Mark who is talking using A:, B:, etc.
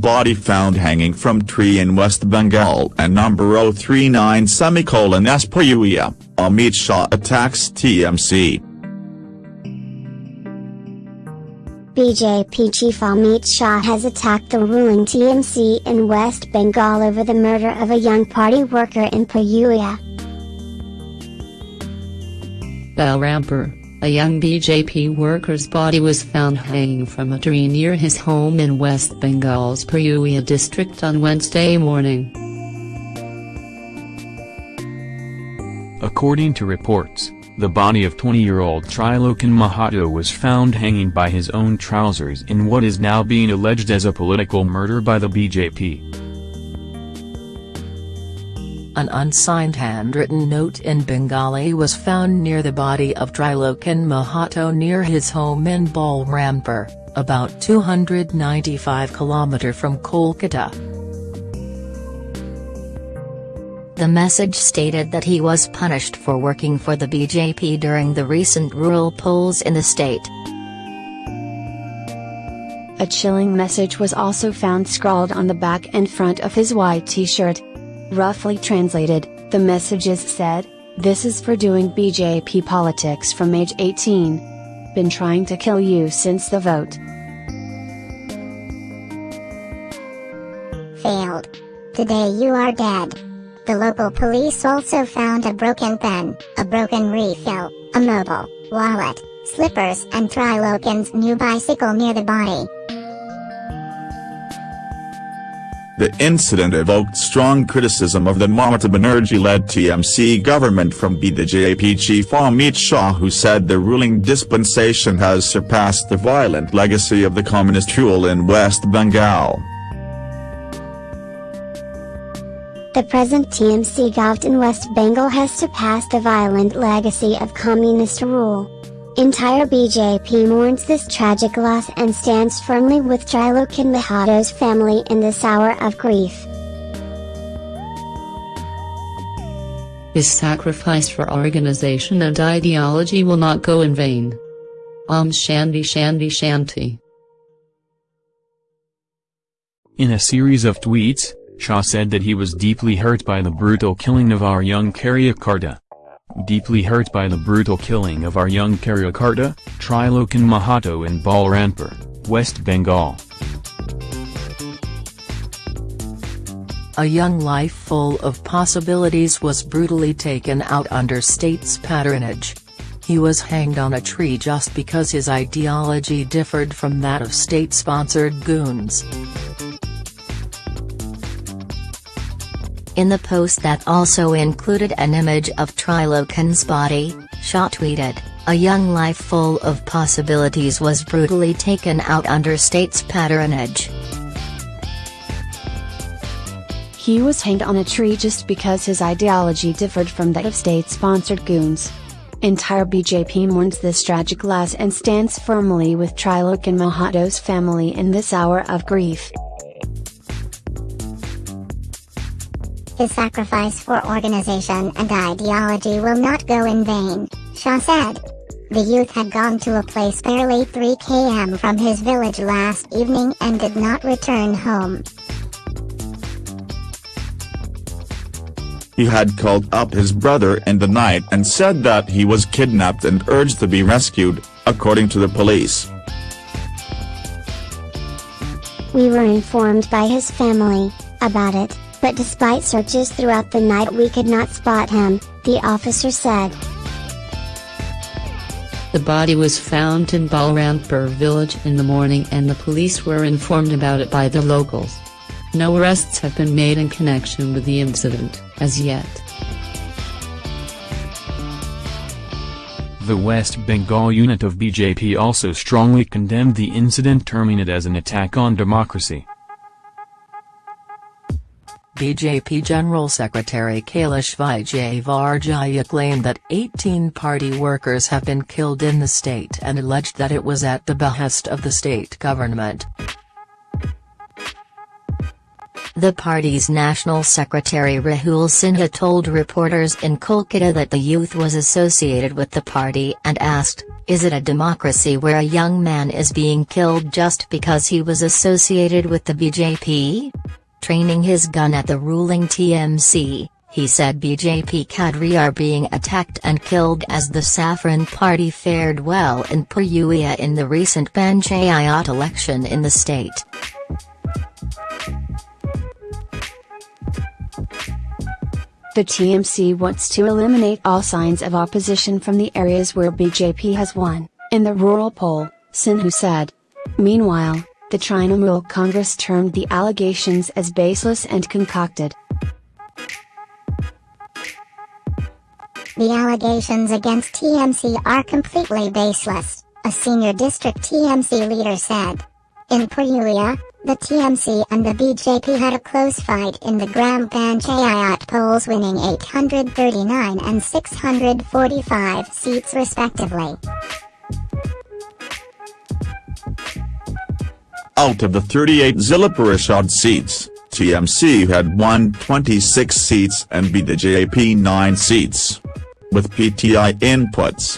A: body found hanging from tree in West Bengal and number 039 semicolon Espuyuia, Amit Shah attacks TMC.
B: BJP chief Amit Shah has attacked the ruling TMC in West Bengal over the murder of a young party worker in Purulia.
C: Balrampur, a young BJP worker's body was found hanging from a tree near his home in West Bengal's Purulia district on Wednesday morning.
D: According to reports, the body of 20-year-old Trilokan Mahato was found hanging by his own trousers in what is now being alleged as a political murder by the BJP.
C: An unsigned handwritten note in Bengali was found near the body of Trilokan Mahato near his home in Balrampur, about 295 km from Kolkata.
E: The message stated that he was punished for working for the BJP during the recent rural polls in the state.
F: A chilling message was also found scrawled on the back and front of his white t-shirt. Roughly translated, the messages said, This is for doing BJP politics from age 18. Been trying to kill you since the vote.
B: Failed. Today you are dead. The local police also found a broken pen, a broken refill, a mobile, wallet, slippers and Trilokan's new bicycle near the body.
A: The incident evoked strong criticism of the Mamata Banerjee-led TMC government from BJP chief Amit Shah who said the ruling dispensation has surpassed the violent legacy of the communist rule in West Bengal.
B: The present TMC government in West Bengal has surpassed the violent legacy of communist rule. Entire BJP mourns this tragic loss and stands firmly with Trilokan Mahato's family in this hour of grief.
C: His sacrifice for organization and ideology will not go in vain. Om Shanti Shanti Shanti.
D: In a series of tweets, Shah said that he was deeply hurt by the brutal killing of our young Karyakarta. Deeply hurt by the brutal killing of our young Karyakarta, Trilokan Mahato in Balrampur, West Bengal.
C: A young life full of possibilities was brutally taken out under state's patronage. He was hanged on a tree just because his ideology differed from that of state-sponsored goons.
E: In the post that also included an image of Trilokan's body, Shah tweeted, A young life full of possibilities was brutally taken out under state's patronage.
F: He was hanged on a tree just because his ideology differed from that of state-sponsored goons. Entire BJP mourns this tragic loss and stands firmly with Trilokan Mahato's family in this hour of grief.
B: His sacrifice for organization and ideology will not go in vain, Shah said. The youth had gone to a place barely 3 km from his village last evening and did not return home.
A: He had called up his brother in the night and said that he was kidnapped and urged to be rescued, according to the police.
B: We were informed by his family about it, but despite searches throughout the night we could not spot him, the officer said.
C: The body was found in Balrampur village in the morning and the police were informed about it by the locals. No arrests have been made in connection with the incident, as yet.
D: The West Bengal unit of BJP also strongly condemned the incident terming it as an attack on democracy.
C: BJP General Secretary Kailash Vijayvargiya claimed that 18 party workers have been killed in the state and alleged that it was at the behest of the state government.
E: The party's national secretary Rahul Sinha told reporters in Kolkata that the youth was associated with the party and asked, Is it a democracy where a young man is being killed just because he was associated with the BJP? Training his gun at the ruling TMC, he said BJP cadre are being attacked and killed as the Saffron Party fared well in Purulia in the recent Panchayat election in the state.
F: The TMC wants to eliminate all signs of opposition from the areas where BJP has won, in the rural poll, Sinha said. Meanwhile, the Trinamool Congress termed the allegations as baseless and concocted.
B: The allegations against TMC are completely baseless, a senior district TMC leader said. In Purulia, the TMC and the BJP had a close fight in the Gram Panchayat polls winning 839 and 645 seats respectively.
A: Out of the 38 Zilla Parishad seats, TMC had won 26 seats and BJP 9 seats. With PTI inputs,